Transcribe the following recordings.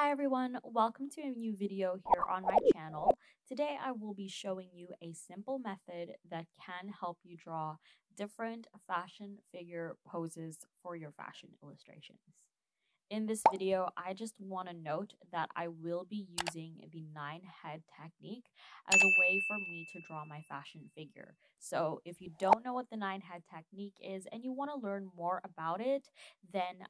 Hi everyone, welcome to a new video here on my channel. Today I will be showing you a simple method that can help you draw different fashion figure poses for your fashion illustrations. In this video, I just want to note that I will be using the nine head technique as a way for me to draw my fashion figure. So if you don't know what the nine head technique is and you want to learn more about it, then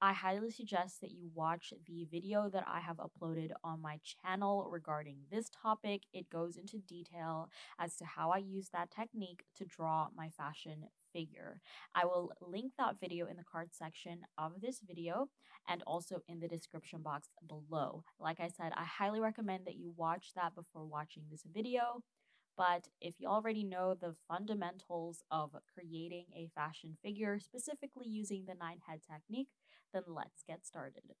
I highly suggest that you watch the video that I have uploaded on my channel regarding this topic. It goes into detail as to how I use that technique to draw my fashion figure. I will link that video in the card section of this video and also in the description box below. Like I said, I highly recommend that you watch that before watching this video. But if you already know the fundamentals of creating a fashion figure, specifically using the nine head technique, then let's get started.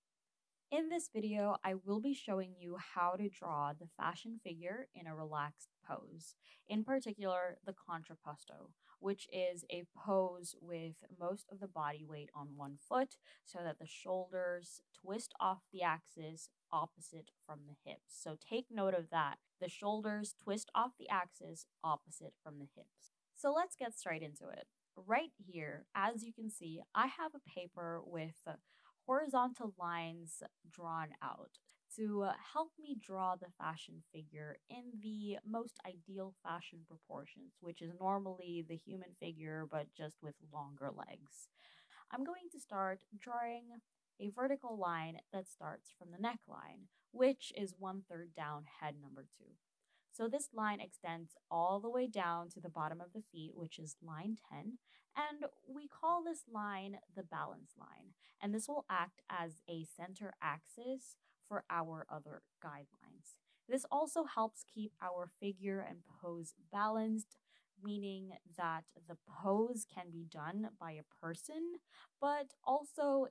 In this video, I will be showing you how to draw the fashion figure in a relaxed pose, in particular the contrapposto, which is a pose with most of the body weight on one foot so that the shoulders twist off the axis opposite from the hips. So take note of that. The shoulders twist off the axis opposite from the hips. So let's get straight into it. Right here, as you can see, I have a paper with horizontal lines drawn out to help me draw the fashion figure in the most ideal fashion proportions, which is normally the human figure but just with longer legs. I'm going to start drawing a vertical line that starts from the neckline, which is one third down head number two. So this line extends all the way down to the bottom of the feet, which is line 10. And we call this line the balance line. And this will act as a center axis for our other guidelines. This also helps keep our figure and pose balanced, meaning that the pose can be done by a person, but also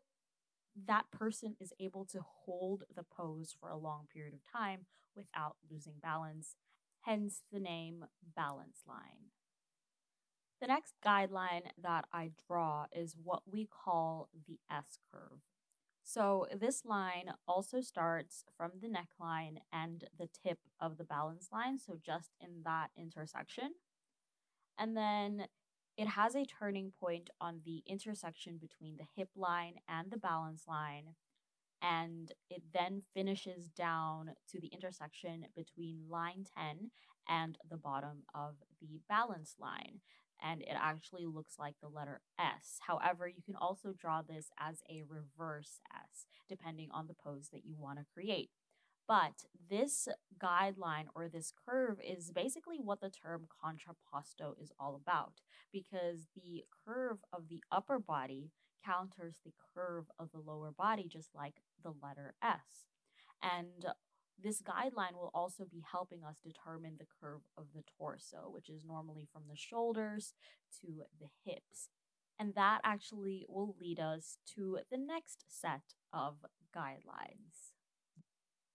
that person is able to hold the pose for a long period of time without losing balance hence the name balance line. The next guideline that I draw is what we call the S curve. So this line also starts from the neckline and the tip of the balance line, so just in that intersection. And then it has a turning point on the intersection between the hip line and the balance line and it then finishes down to the intersection between line 10 and the bottom of the balance line. And it actually looks like the letter S. However, you can also draw this as a reverse S, depending on the pose that you want to create. But this guideline or this curve is basically what the term contrapposto is all about because the curve of the upper body counters the curve of the lower body, just like the letter S. And this guideline will also be helping us determine the curve of the torso, which is normally from the shoulders to the hips. And that actually will lead us to the next set of guidelines.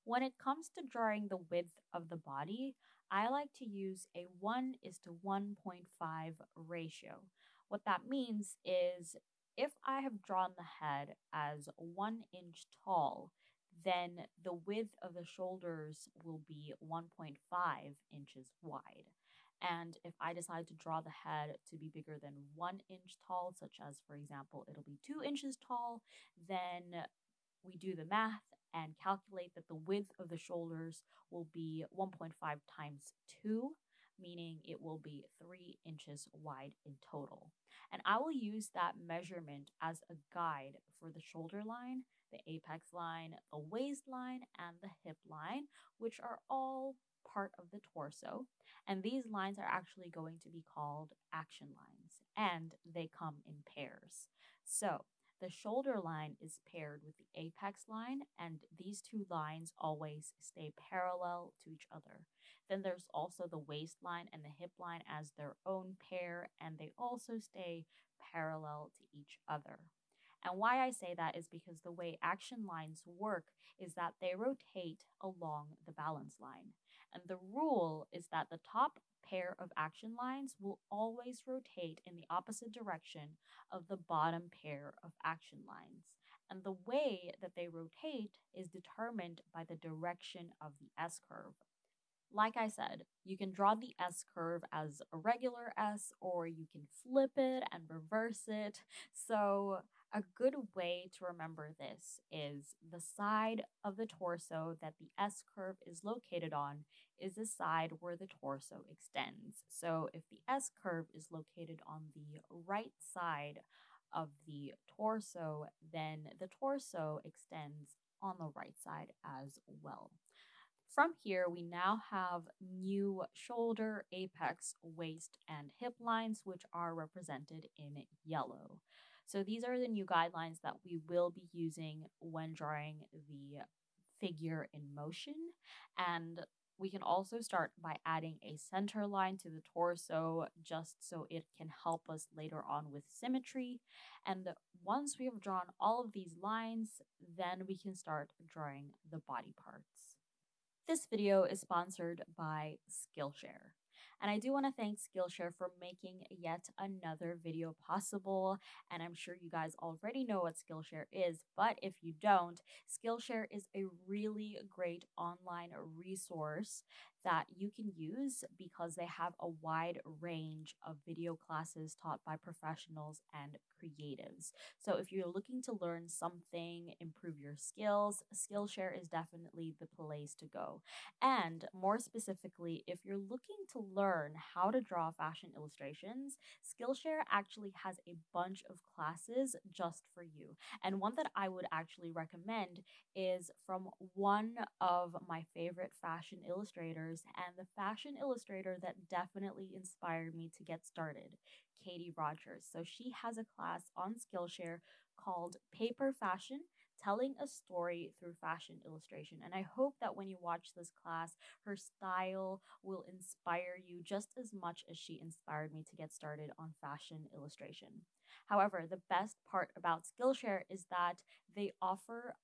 When it comes to drawing the width of the body, I like to use a 1 is to 1.5 ratio. What that means is if I have drawn the head as one inch tall, then the width of the shoulders will be 1.5 inches wide. And if I decide to draw the head to be bigger than one inch tall, such as, for example, it'll be two inches tall, then we do the math and calculate that the width of the shoulders will be 1.5 times 2, meaning it will be 3 inches wide in total. And I will use that measurement as a guide for the shoulder line, the apex line, the waistline, and the hip line, which are all part of the torso. And these lines are actually going to be called action lines, and they come in pairs. So the shoulder line is paired with the apex line, and these two lines always stay parallel to each other. Then there's also the waistline and the hip line as their own pair, and they also stay parallel to each other. And why I say that is because the way action lines work is that they rotate along the balance line. And the rule is that the top pair of action lines will always rotate in the opposite direction of the bottom pair of action lines. And the way that they rotate is determined by the direction of the S curve. Like I said, you can draw the S curve as a regular S or you can flip it and reverse it. So, a good way to remember this is the side of the torso that the S curve is located on is the side where the torso extends. So, if the S curve is located on the right side of the torso, then the torso extends on the right side as well. From here, we now have new shoulder, apex, waist, and hip lines, which are represented in yellow. So these are the new guidelines that we will be using when drawing the figure in motion. And we can also start by adding a center line to the torso just so it can help us later on with symmetry. And once we have drawn all of these lines, then we can start drawing the body parts. This video is sponsored by Skillshare. And I do want to thank Skillshare for making yet another video possible. And I'm sure you guys already know what Skillshare is, but if you don't, Skillshare is a really great online resource that you can use because they have a wide range of video classes taught by professionals and creatives. So if you're looking to learn something, improve your skills, Skillshare is definitely the place to go. And more specifically, if you're looking to learn how to draw fashion illustrations, Skillshare actually has a bunch of classes just for you. And one that I would actually recommend is from one of my favorite fashion illustrators and the fashion illustrator that definitely inspired me to get started. Katie Rodgers. So she has a class on Skillshare called Paper Fashion Telling a Story Through Fashion Illustration. And I hope that when you watch this class, her style will inspire you just as much as she inspired me to get started on fashion illustration. However, the best part about Skillshare is that they offer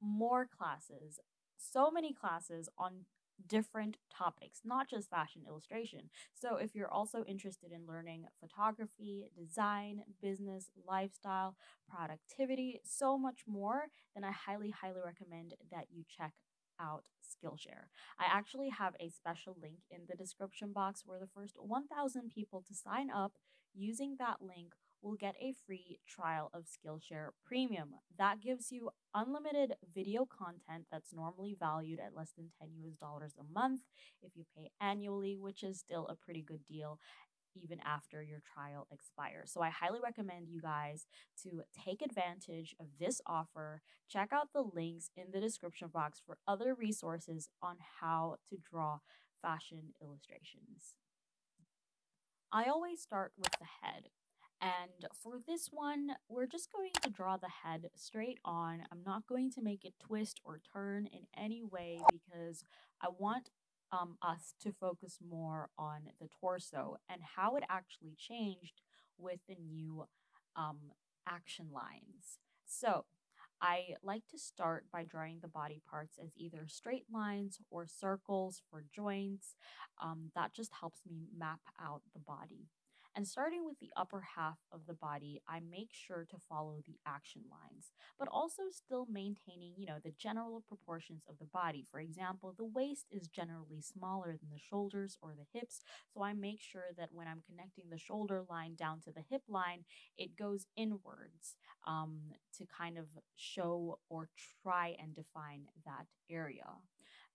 more classes, so many classes on different topics, not just fashion illustration. So, if you're also interested in learning photography, design, business, lifestyle, productivity, so much more, then I highly, highly recommend that you check out Skillshare. I actually have a special link in the description box where the first 1,000 people to sign up using that link will get a free trial of Skillshare Premium. That gives you unlimited video content that's normally valued at less than 10 US dollars a month if you pay annually, which is still a pretty good deal even after your trial expires. So I highly recommend you guys to take advantage of this offer. Check out the links in the description box for other resources on how to draw fashion illustrations. I always start with the head. And for this one, we're just going to draw the head straight on. I'm not going to make it twist or turn in any way because I want um, us to focus more on the torso and how it actually changed with the new um, action lines. So I like to start by drawing the body parts as either straight lines or circles for joints. Um, that just helps me map out the body. And starting with the upper half of the body, I make sure to follow the action lines, but also still maintaining, you know, the general proportions of the body. For example, the waist is generally smaller than the shoulders or the hips, so I make sure that when I'm connecting the shoulder line down to the hip line, it goes inwards um, to kind of show or try and define that area.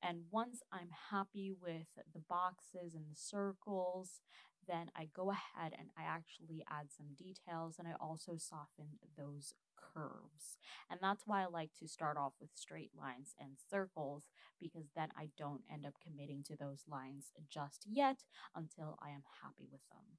And once I'm happy with the boxes and the circles, then I go ahead and I actually add some details and I also soften those curves. And that's why I like to start off with straight lines and circles because then I don't end up committing to those lines just yet until I am happy with them.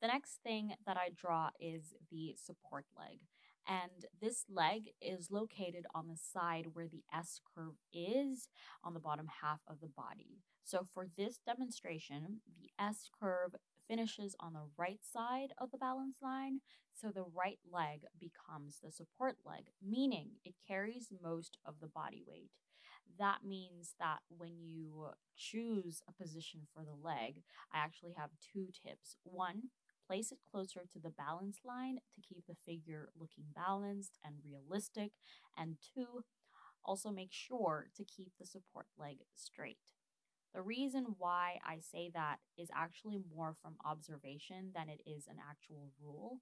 The next thing that I draw is the support leg. And this leg is located on the side where the S curve is on the bottom half of the body. So for this demonstration, the S curve finishes on the right side of the balance line. So the right leg becomes the support leg, meaning it carries most of the body weight. That means that when you choose a position for the leg, I actually have two tips. One, place it closer to the balance line to keep the figure looking balanced and realistic. And two, also make sure to keep the support leg straight. The reason why I say that is actually more from observation than it is an actual rule.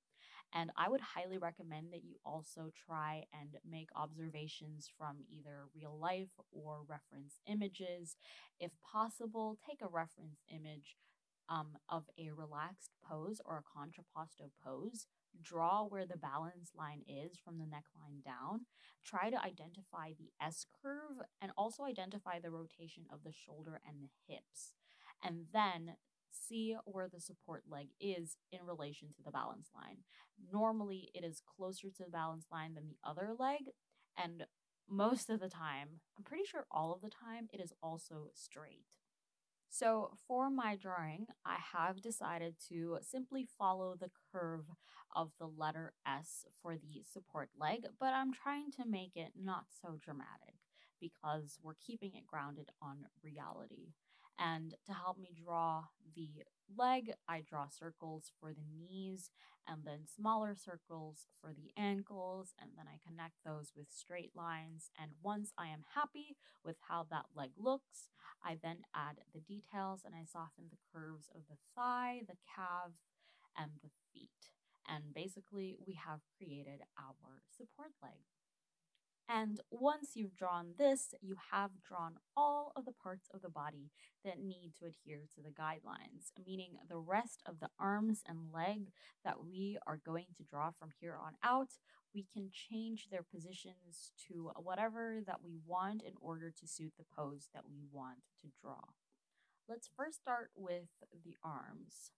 And I would highly recommend that you also try and make observations from either real life or reference images. If possible, take a reference image um, of a relaxed pose or a contrapposto pose. Draw where the balance line is from the neckline down. Try to identify the S curve and also identify the rotation of the shoulder and the hips. And then see where the support leg is in relation to the balance line. Normally, it is closer to the balance line than the other leg, and most of the time, I'm pretty sure all of the time, it is also straight. So for my drawing, I have decided to simply follow the curve of the letter S for the support leg, but I'm trying to make it not so dramatic because we're keeping it grounded on reality. And to help me draw the leg, I draw circles for the knees and then smaller circles for the ankles, and then I connect those with straight lines. And once I am happy with how that leg looks, I then add the details and I soften the curves of the thigh, the calf, and the feet. And basically, we have created our support leg. And once you've drawn this, you have drawn all of the parts of the body that need to adhere to the guidelines, meaning the rest of the arms and leg that we are going to draw from here on out, we can change their positions to whatever that we want in order to suit the pose that we want to draw. Let's first start with the arms.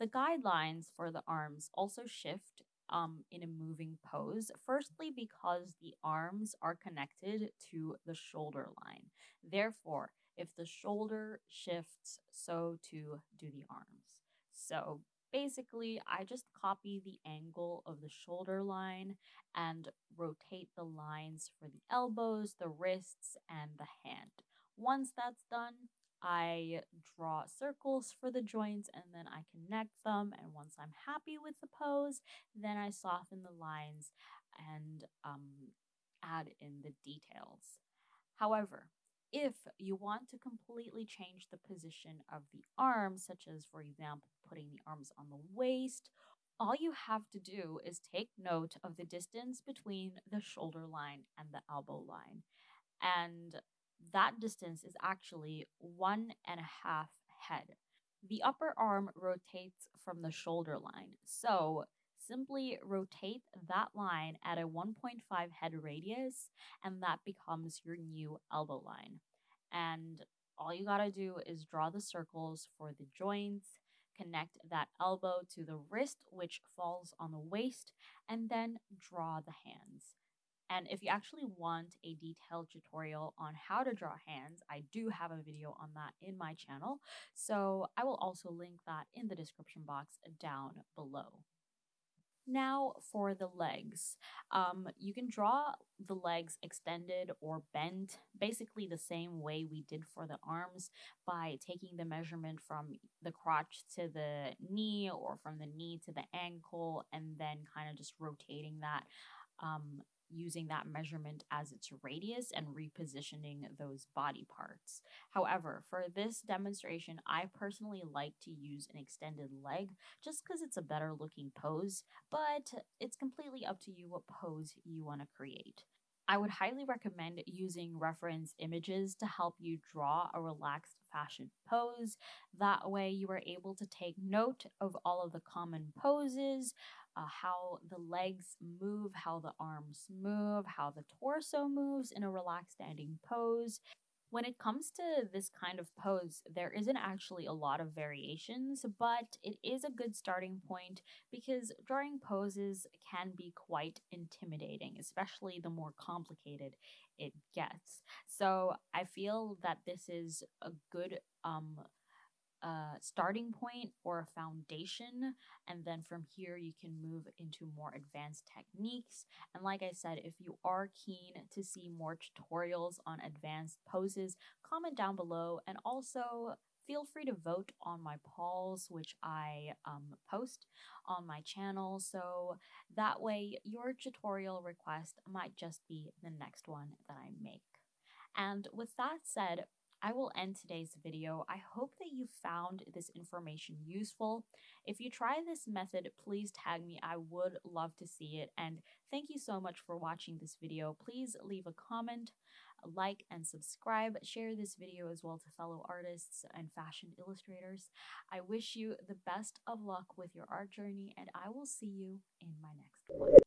The guidelines for the arms also shift um, in a moving pose. Firstly, because the arms are connected to the shoulder line. Therefore, if the shoulder shifts, so too do the arms. So basically, I just copy the angle of the shoulder line and rotate the lines for the elbows, the wrists, and the hand. Once that's done, I draw circles for the joints and then I connect them. And once I'm happy with the pose, then I soften the lines and um, add in the details. However, if you want to completely change the position of the arms, such as, for example, putting the arms on the waist, all you have to do is take note of the distance between the shoulder line and the elbow line. And that distance is actually one and a half head. The upper arm rotates from the shoulder line. So simply rotate that line at a 1.5 head radius, and that becomes your new elbow line. And all you gotta do is draw the circles for the joints, connect that elbow to the wrist, which falls on the waist, and then draw the hands. And if you actually want a detailed tutorial on how to draw hands, I do have a video on that in my channel. So I will also link that in the description box down below. Now for the legs. Um, you can draw the legs extended or bent, basically the same way we did for the arms by taking the measurement from the crotch to the knee or from the knee to the ankle and then kind of just rotating that um, using that measurement as its radius and repositioning those body parts. However, for this demonstration, I personally like to use an extended leg just because it's a better looking pose, but it's completely up to you what pose you want to create. I would highly recommend using reference images to help you draw a relaxed fashion pose. That way, you are able to take note of all of the common poses, uh, how the legs move, how the arms move, how the torso moves in a relaxed standing pose. When it comes to this kind of pose, there isn't actually a lot of variations, but it is a good starting point because drawing poses can be quite intimidating, especially the more complicated it gets. So I feel that this is a good um, a starting point or a foundation. And then from here, you can move into more advanced techniques. And like I said, if you are keen to see more tutorials on advanced poses, comment down below and also Feel free to vote on my polls, which I um, post on my channel, so that way your tutorial request might just be the next one that I make. And with that said, I will end today's video. I hope that you found this information useful. If you try this method, please tag me. I would love to see it. And thank you so much for watching this video. Please leave a comment, like, and subscribe. Share this video as well to fellow artists and fashion illustrators. I wish you the best of luck with your art journey, and I will see you in my next one.